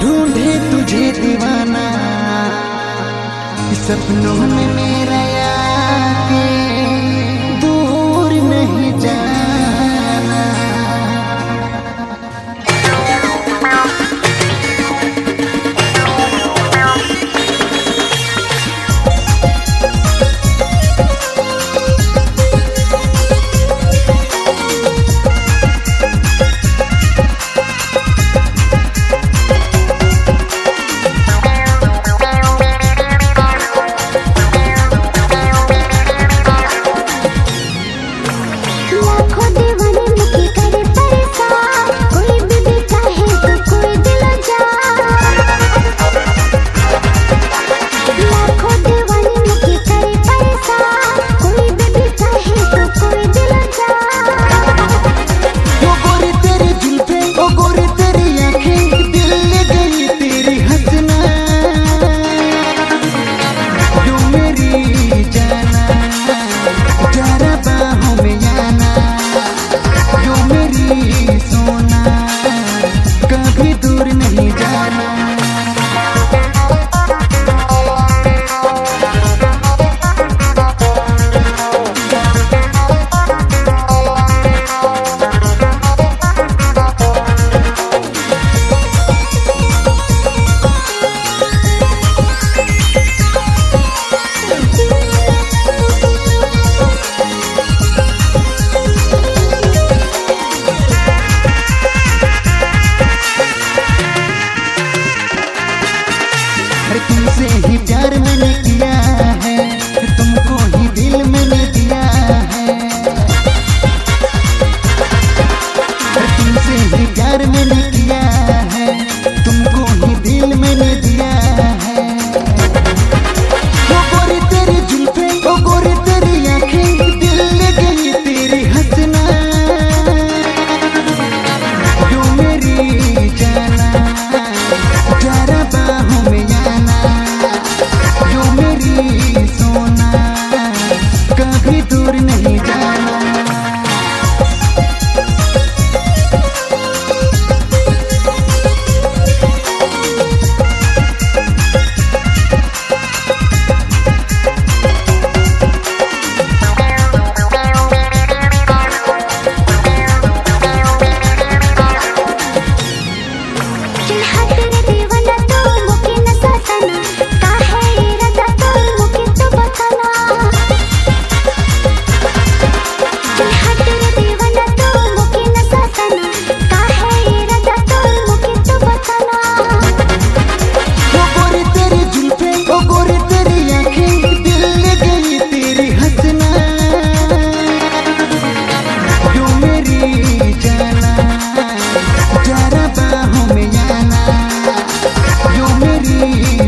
ढूंढे तुझे दीवाना। stepping over me. दूर नहीं जाना। मेरी।